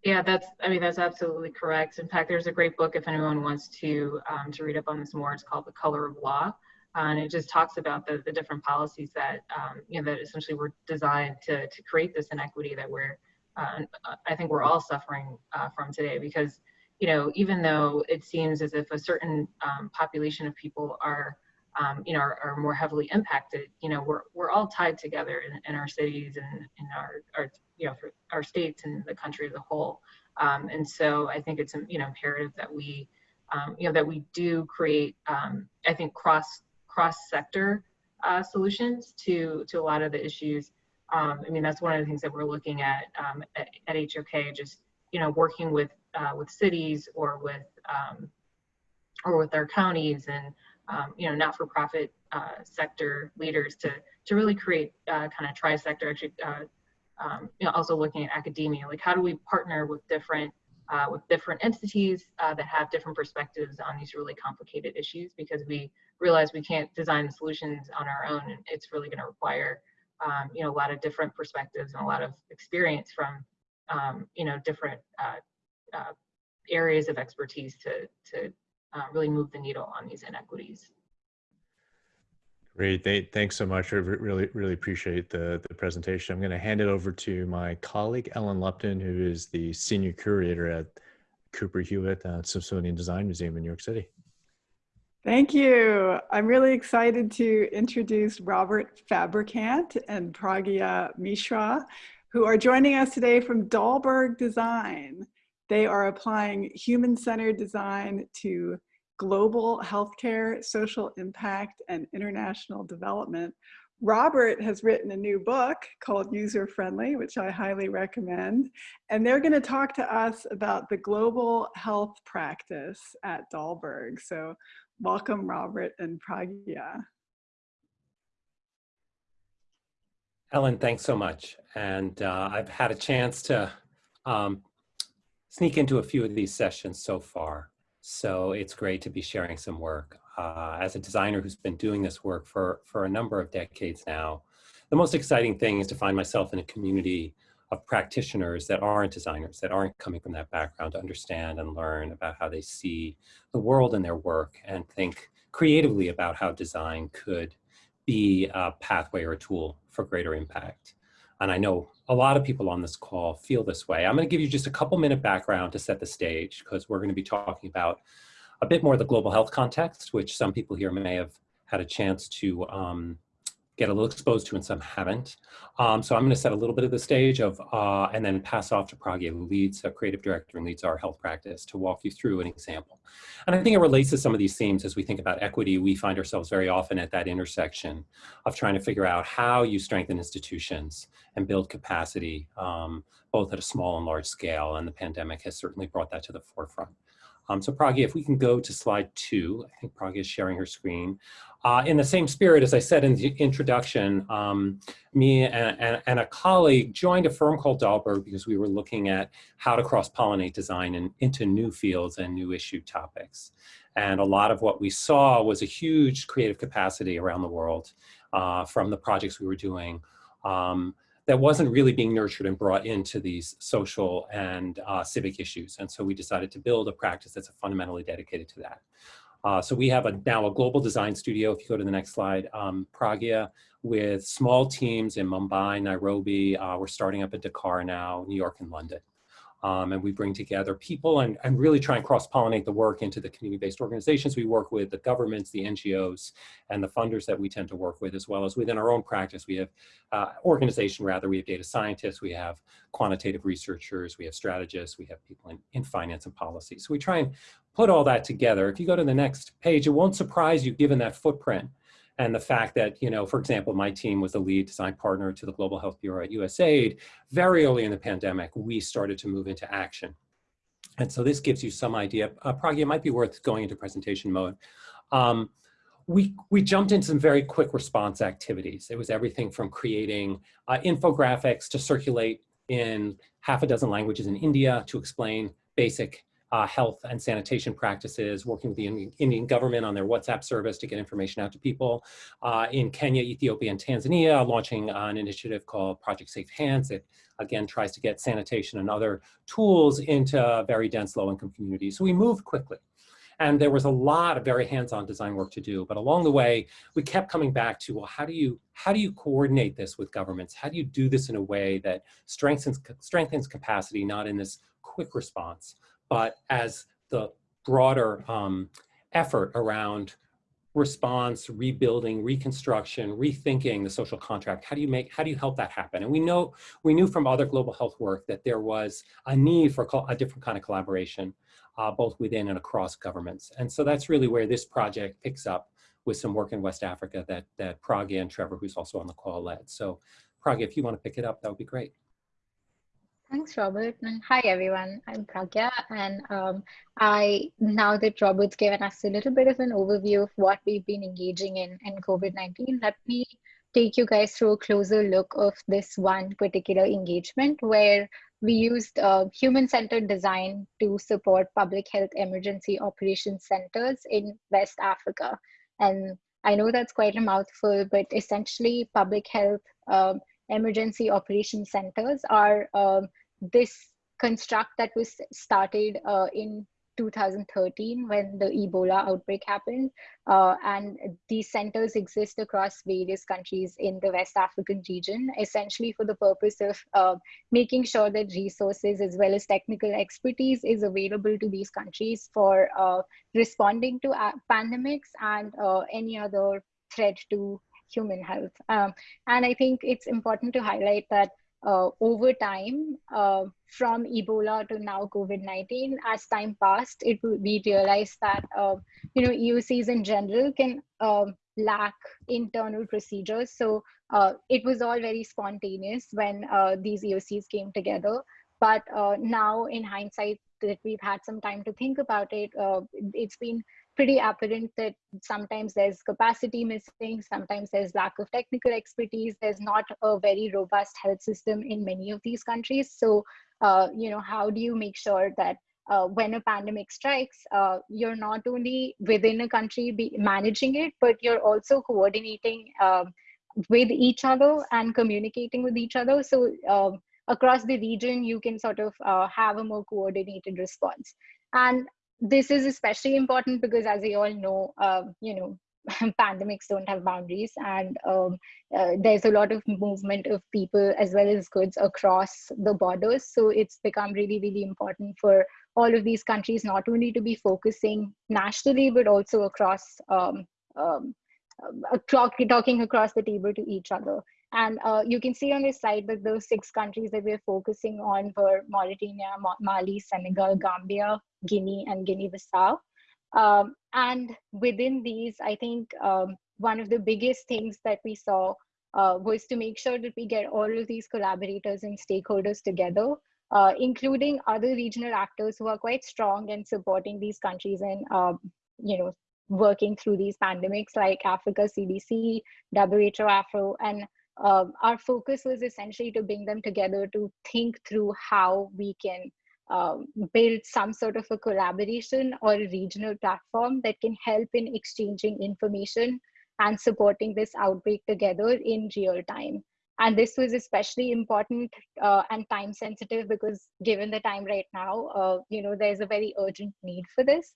Yeah, that's, I mean, that's absolutely correct. In fact, there's a great book if anyone wants to, um, to read up on this more. It's called The Color of Law. Uh, and it just talks about the, the different policies that, um, you know, that essentially were designed to, to create this inequity that we're, uh, I think we're all suffering uh, from today because, you know, even though it seems as if a certain um, population of people are, um, you know, are, are, more heavily impacted, you know, we're, we're all tied together in, in our cities and in our, our, you know, our states and the country as a whole. Um, and so I think it's, you know, imperative that we, um, you know, that we do create, um, I think, cross, cross sector uh, solutions to, to a lot of the issues um, I mean, that's one of the things that we're looking at um, at, at, HOK, just, you know, working with, uh, with cities or with, or with our counties and, um, you know, not-for-profit uh, sector leaders to, to really create uh, kind of tri-sector, actually, uh, um, you know, also looking at academia, like how do we partner with different uh, with different entities uh, that have different perspectives on these really complicated issues? Because we realize we can't design the solutions on our own and it's really going to require um, you know, a lot of different perspectives and a lot of experience from, um, you know, different uh, areas of expertise to, to uh, really move the needle on these inequities. Great, thanks so much. I really, really appreciate the, the presentation. I'm going to hand it over to my colleague, Ellen Lupton, who is the Senior Curator at Cooper Hewitt uh, Smithsonian Design Museum in New York City. Thank you. I'm really excited to introduce Robert Fabricant and Pragya Mishra, who are joining us today from Dalberg Design. They are applying human-centered design to global healthcare, social impact, and international development. Robert has written a new book called User Friendly, which I highly recommend. And they're going to talk to us about the global health practice at Dalberg. So Welcome, Robert and Pragya. Ellen, thanks so much. And uh, I've had a chance to um, sneak into a few of these sessions so far. So it's great to be sharing some work. Uh, as a designer who's been doing this work for, for a number of decades now, the most exciting thing is to find myself in a community of practitioners that aren't designers, that aren't coming from that background to understand and learn about how they see the world and their work and think creatively about how design could be a pathway or a tool for greater impact. And I know a lot of people on this call feel this way. I'm gonna give you just a couple minute background to set the stage because we're gonna be talking about a bit more the global health context, which some people here may have had a chance to um, get a little exposed to and some haven't. Um, so I'm gonna set a little bit of the stage of, uh, and then pass off to Pragya, who leads, a creative director and leads our health practice to walk you through an example. And I think it relates to some of these themes as we think about equity, we find ourselves very often at that intersection of trying to figure out how you strengthen institutions and build capacity, um, both at a small and large scale. And the pandemic has certainly brought that to the forefront. Um, so Pragya, if we can go to slide two, I think Pragya is sharing her screen. Uh, in the same spirit, as I said in the introduction, um, me and, and, and, a colleague joined a firm called Dalberg because we were looking at how to cross-pollinate design in, into new fields and new issue topics. And a lot of what we saw was a huge creative capacity around the world uh, from the projects we were doing. Um, that wasn't really being nurtured and brought into these social and uh, civic issues. And so we decided to build a practice that's fundamentally dedicated to that. Uh, so we have a, now a global design studio, if you go to the next slide, um, Pragya, with small teams in Mumbai, Nairobi, uh, we're starting up at Dakar now, New York and London. Um, and we bring together people and, and really try and cross-pollinate the work into the community-based organizations we work with, the governments, the NGOs, and the funders that we tend to work with, as well as within our own practice. We have uh, organization, rather, we have data scientists, we have quantitative researchers, we have strategists, we have people in, in finance and policy. So we try and put all that together. If you go to the next page, it won't surprise you given that footprint and the fact that, you know, for example, my team was the lead design partner to the Global Health Bureau at USAID. Very early in the pandemic, we started to move into action. And so this gives you some idea. Uh, Pragya, it might be worth going into presentation mode. Um, we, we jumped into some very quick response activities. It was everything from creating uh, infographics to circulate in half a dozen languages in India to explain basic uh, health and sanitation practices, working with the Indian government on their WhatsApp service to get information out to people. Uh, in Kenya, Ethiopia, and Tanzania, launching an initiative called Project Safe Hands that again tries to get sanitation and other tools into very dense low-income communities. So we moved quickly. And there was a lot of very hands-on design work to do. But along the way, we kept coming back to, well, how do you, how do you coordinate this with governments? How do you do this in a way that strengthens, strengthens capacity, not in this quick response, but as the broader um, effort around response, rebuilding, reconstruction, rethinking the social contract. How do you make, how do you help that happen? And we know, we knew from other global health work that there was a need for a different kind of collaboration, uh, both within and across governments. And so that's really where this project picks up with some work in West Africa that, that and Trevor, who's also on the call led. So Pragya, if you want to pick it up, that would be great. Thanks, Robert. And hi, everyone. I'm Pragya. And um, I, now that Robert's given us a little bit of an overview of what we've been engaging in in COVID-19, let me take you guys through a closer look of this one particular engagement where we used uh, human-centered design to support public health emergency operations centers in West Africa. And I know that's quite a mouthful, but essentially public health um, emergency operations centers are um, this construct that was started uh, in 2013 when the Ebola outbreak happened. Uh, and these centers exist across various countries in the West African region, essentially for the purpose of uh, making sure that resources as well as technical expertise is available to these countries for uh, responding to uh, pandemics and uh, any other threat to human health. Um, and I think it's important to highlight that uh, over time uh, from Ebola to now COVID-19, as time passed, it we realized that uh, you know EOCs in general can um, lack internal procedures. So uh, it was all very spontaneous when uh, these EOCs came together. But uh, now, in hindsight, that we've had some time to think about it, it's been pretty apparent that sometimes there's capacity missing, sometimes there's lack of technical expertise, there's not a very robust health system in many of these countries. So, uh, you know, how do you make sure that uh, when a pandemic strikes, uh, you're not only within a country be managing it, but you're also coordinating um, with each other and communicating with each other. So um, across the region, you can sort of uh, have a more coordinated response. And this is especially important because as we all know, uh, you know, pandemics don't have boundaries and um, uh, there's a lot of movement of people as well as goods across the borders. So it's become really, really important for all of these countries not only to be focusing nationally, but also across, um, um, uh, talking across the table to each other. And uh, you can see on this slide that those six countries that we're focusing on were Mauritania, Mali, Senegal, Gambia, Guinea, and Guinea-Bissau. Um, and within these, I think um, one of the biggest things that we saw uh, was to make sure that we get all of these collaborators and stakeholders together, uh, including other regional actors who are quite strong in supporting these countries and, um, you know, working through these pandemics like Africa CDC, WHO Afro, and um, our focus was essentially to bring them together to think through how we can um, build some sort of a collaboration or a regional platform that can help in exchanging information and supporting this outbreak together in real time. And this was especially important uh, and time sensitive because given the time right now, uh, you know, there's a very urgent need for this.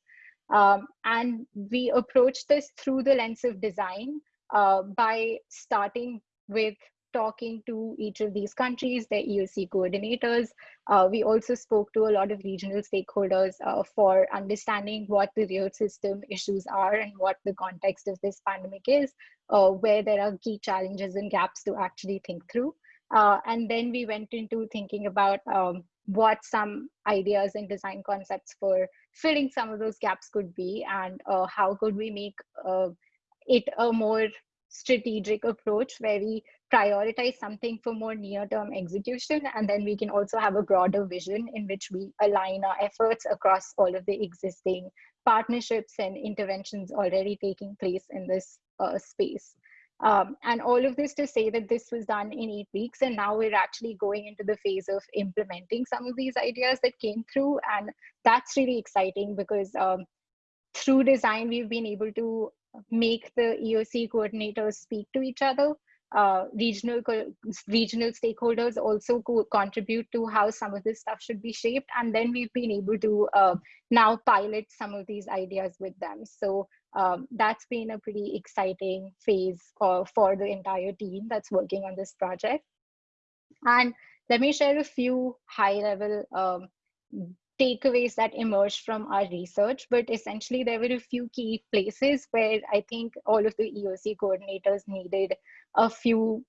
Um, and we approached this through the lens of design uh, by starting with talking to each of these countries, their EOC coordinators. Uh, we also spoke to a lot of regional stakeholders uh, for understanding what the real system issues are and what the context of this pandemic is, uh, where there are key challenges and gaps to actually think through. Uh, and then we went into thinking about um, what some ideas and design concepts for filling some of those gaps could be and uh, how could we make uh, it a more strategic approach where we prioritize something for more near-term execution and then we can also have a broader vision in which we align our efforts across all of the existing partnerships and interventions already taking place in this uh, space. Um, and all of this to say that this was done in eight weeks and now we're actually going into the phase of implementing some of these ideas that came through and that's really exciting because um, through design we've been able to make the EOC coordinators speak to each other uh, regional regional stakeholders also co contribute to how some of this stuff should be shaped. And then we've been able to uh, now pilot some of these ideas with them. So um, that's been a pretty exciting phase for the entire team that's working on this project. And let me share a few high level um, takeaways that emerged from our research, but essentially there were a few key places where I think all of the EOC coordinators needed a few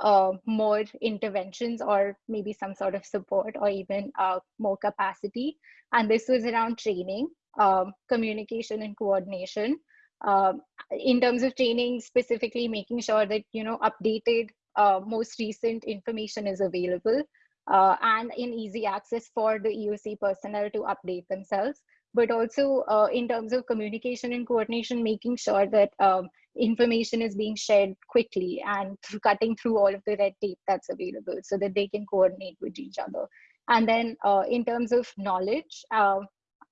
uh, more interventions or maybe some sort of support or even uh, more capacity. And this was around training, um, communication and coordination. Um, in terms of training, specifically making sure that, you know, updated, uh, most recent information is available uh, and in easy access for the EOC personnel to update themselves. But also uh, in terms of communication and coordination, making sure that um, information is being shared quickly and through cutting through all of the red tape that's available so that they can coordinate with each other. And then uh, in terms of knowledge, uh,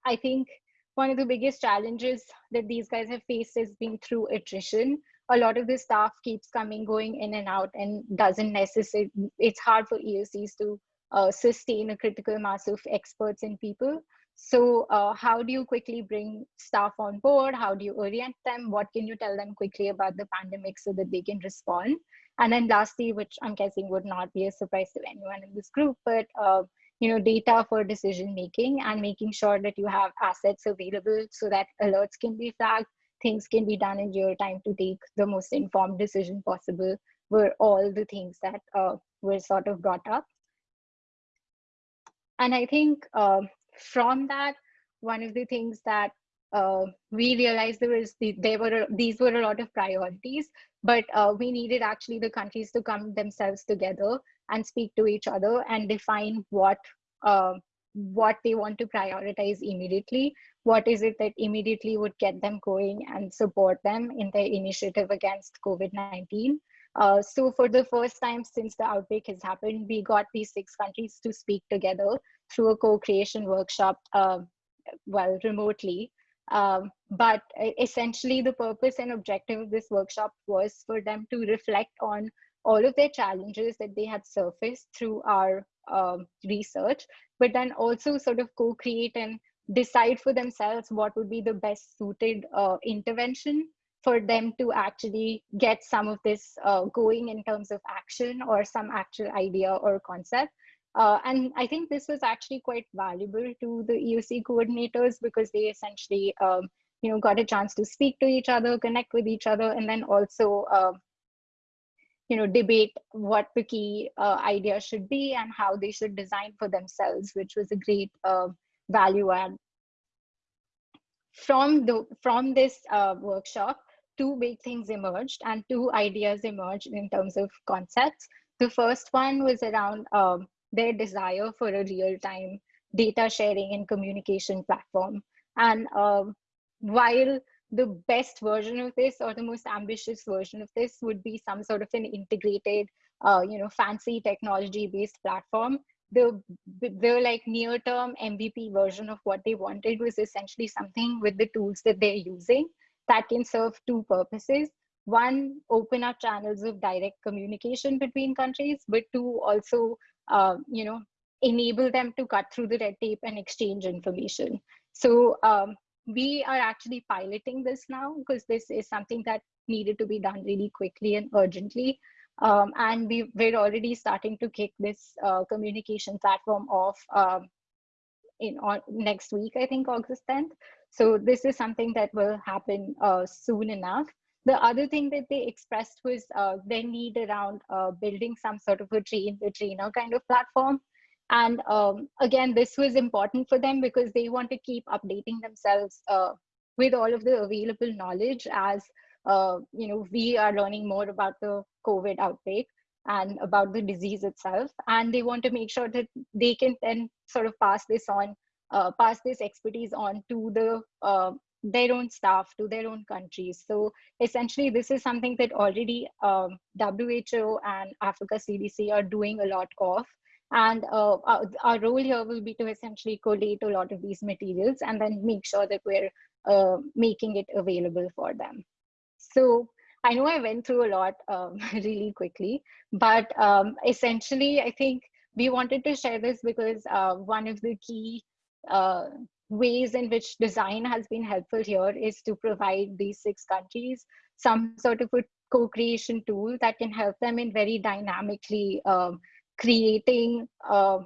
I think one of the biggest challenges that these guys have faced has been through attrition a lot of the staff keeps coming, going in and out and doesn't necessarily, it's hard for EOCs to uh, sustain a critical mass of experts and people. So uh, how do you quickly bring staff on board? How do you orient them? What can you tell them quickly about the pandemic so that they can respond? And then lastly, which I'm guessing would not be a surprise to anyone in this group, but uh, you know, data for decision making and making sure that you have assets available so that alerts can be flagged, things can be done in your time to take the most informed decision possible were all the things that uh, were sort of brought up. And I think uh, from that, one of the things that uh, we realized there was the, there were these were a lot of priorities, but uh, we needed actually the countries to come themselves together and speak to each other and define what uh, what they want to prioritize immediately what is it that immediately would get them going and support them in their initiative against COVID-19. Uh, so for the first time since the outbreak has happened, we got these six countries to speak together through a co-creation workshop, uh, well, remotely. Um, but essentially the purpose and objective of this workshop was for them to reflect on all of their challenges that they had surfaced through our um, research, but then also sort of co-create and decide for themselves what would be the best suited uh, intervention for them to actually get some of this uh, going in terms of action or some actual idea or concept. Uh, and I think this was actually quite valuable to the EOC coordinators because they essentially, um, you know, got a chance to speak to each other, connect with each other, and then also, uh, you know, debate what the key uh, idea should be and how they should design for themselves, which was a great uh, value add. From, the, from this uh, workshop, two big things emerged and two ideas emerged in terms of concepts. The first one was around um, their desire for a real-time data sharing and communication platform. And um, while the best version of this or the most ambitious version of this would be some sort of an integrated, uh, you know, fancy technology-based platform, the the like near term mvp version of what they wanted was essentially something with the tools that they're using that can serve two purposes. One open up channels of direct communication between countries but two also uh, you know enable them to cut through the red tape and exchange information. So um, we are actually piloting this now because this is something that needed to be done really quickly and urgently um, and we, we're already starting to kick this uh, communication platform off um, in on, next week, I think August 10th. So this is something that will happen uh, soon enough. The other thing that they expressed was uh, their need around uh, building some sort of a train the trainer kind of platform. And um, again, this was important for them because they want to keep updating themselves uh, with all of the available knowledge as uh, you know, we are learning more about the COVID outbreak and about the disease itself. And they want to make sure that they can then sort of pass this on, uh, pass this expertise on to the uh, their own staff, to their own countries. So essentially, this is something that already um, WHO and Africa CDC are doing a lot of. And uh, our, our, role here will be to essentially collate a lot of these materials and then make sure that we're uh, making it available for them. So I know I went through a lot um, really quickly, but um, essentially, I think we wanted to share this because uh, one of the key uh, ways in which design has been helpful here is to provide these six countries some sort of a co-creation tool that can help them in very dynamically um, creating uh,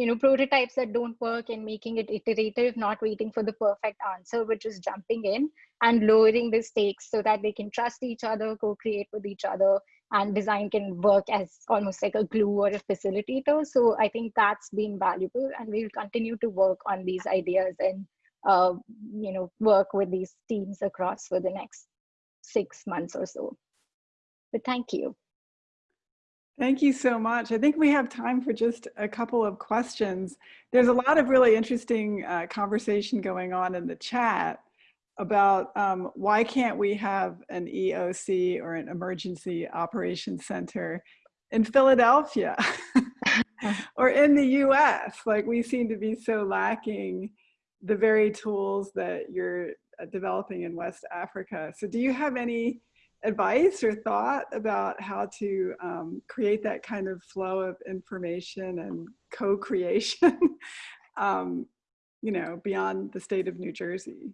you know prototypes that don't work and making it iterative not waiting for the perfect answer which is jumping in and lowering the stakes so that they can trust each other co-create with each other and design can work as almost like a glue or a facilitator. So i think that's been valuable and we'll continue to work on these ideas and uh, you know work with these teams across for the next six months or so. But thank you Thank you so much. I think we have time for just a couple of questions. There's a lot of really interesting uh, conversation going on in the chat about um, why can't we have an EOC or an Emergency Operations Center in Philadelphia or in the US? Like we seem to be so lacking the very tools that you're uh, developing in West Africa. So do you have any advice or thought about how to um, create that kind of flow of information and co-creation, um, you know, beyond the state of New Jersey?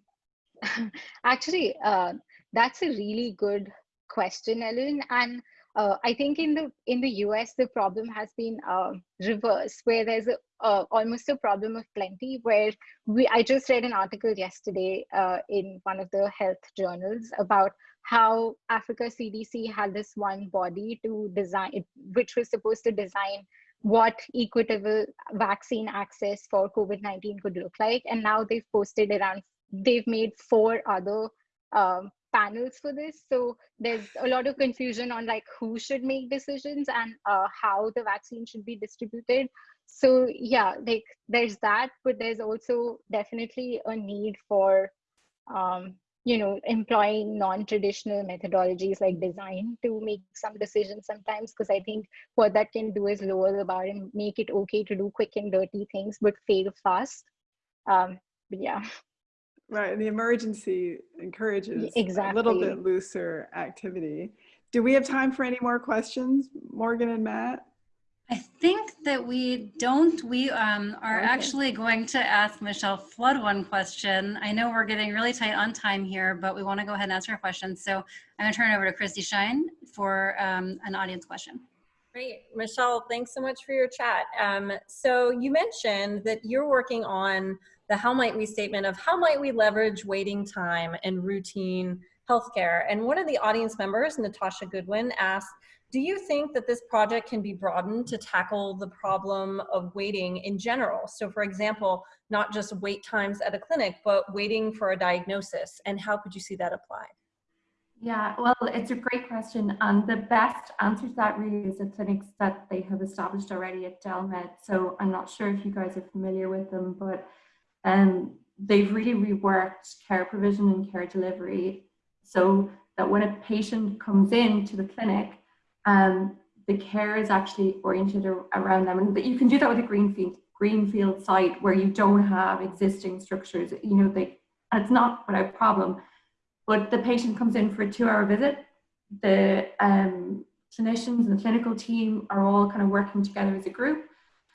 Actually, uh, that's a really good question, Ellen. And uh, I think in the in the US, the problem has been uh, reversed, where there's a, uh, almost a problem of plenty. Where we, I just read an article yesterday uh, in one of the health journals about how Africa CDC had this one body to design, which was supposed to design what equitable vaccine access for COVID-19 could look like. And now they've posted around, they've made four other um, panels for this. So there's a lot of confusion on like who should make decisions and uh, how the vaccine should be distributed. So yeah, like there's that, but there's also definitely a need for um, you know, employing non-traditional methodologies like design to make some decisions sometimes, because I think what that can do is lower the bar and make it okay to do quick and dirty things, but fail fast. Um, but yeah. Right, and the emergency encourages exactly. a little bit looser activity. Do we have time for any more questions, Morgan and Matt? I think that we don't. We um, are Okay. actually going to ask Michelle Flood one question. I know we're getting really tight on time here, but we want to go ahead and answer her question. So I'm going to turn it over to Christy Shine for um, an audience question. Great. Michelle, thanks so much for your chat. Um, so you mentioned that you're working on the how might we statement of how might we leverage waiting time and routine healthcare. And one of the audience members, Natasha Goodwin, asked, do you think that this project can be broadened to tackle the problem of waiting in general? So for example, not just wait times at a clinic, but waiting for a diagnosis. And how could you see that applied? Yeah, well, it's a great question. And the best answer to that really is the clinics that they have established already at Delmed. So I'm not sure if you guys are familiar with them, but um, they've really reworked care provision and care delivery so that when a patient comes in to the clinic, um, the care is actually oriented ar- around them. And you can do that with a greenfield greenfield site where you don't have existing structures. You know, they and it's not without problem. But the patient comes in for a two-hour visit. The um, clinicians and the clinical team are all kind of working together as a group.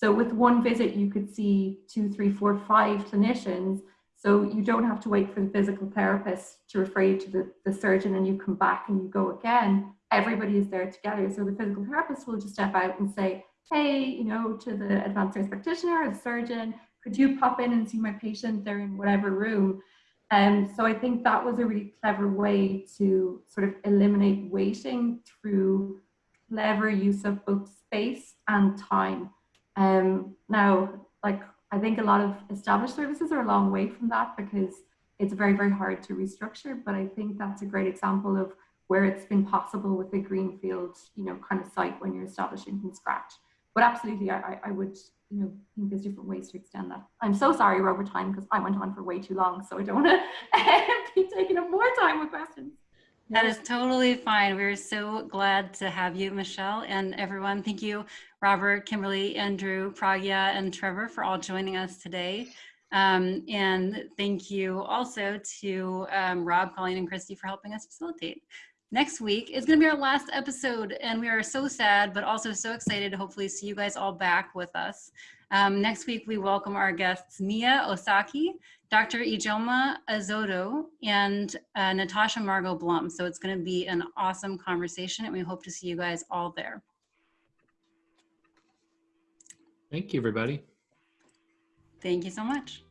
So with one visit, you could see two, three, four, five clinicians. So you don't have to wait for the physical therapist to refer you to the, the surgeon and you come back and you go again everybody is there together. So the physical therapist will just step out and say, hey, you know, to the advanced nurse practitioner or the surgeon, could you pop in and see my patient? They're in whatever room. And um, so I think that was a really clever way to sort of eliminate waiting through clever use of both space and time. Um, now, like I think a lot of established services are a long way from that because it's very, very hard to restructure. But I think that's a great example of where it's been possible with a greenfield, you know, kind of site when you're establishing from scratch. But absolutely, I, I would, you know, think there's different ways to extend that. I'm so sorry we're over time because I went on for way too long, so I don't want to be taking up more time with questions. That is totally fine. We're so glad to have you, Michelle, and everyone. Thank you, Robert, Kimberly, Andrew, Pragya, and Trevor for all joining us today. Um, and thank you also to um, Rob, Colleen, and Christy for helping us facilitate. next week is going to be our last episode, and we are so sad, but also so excited to hopefully see you guys all back with us. Um, next week, we welcome our guests Mia Osaki, Dr. Ijoma Azoto, and uh, Natasha Margot Blum. So it's going to be an awesome conversation, and we hope to see you guys all there. Thank you, everybody. Thank you so much.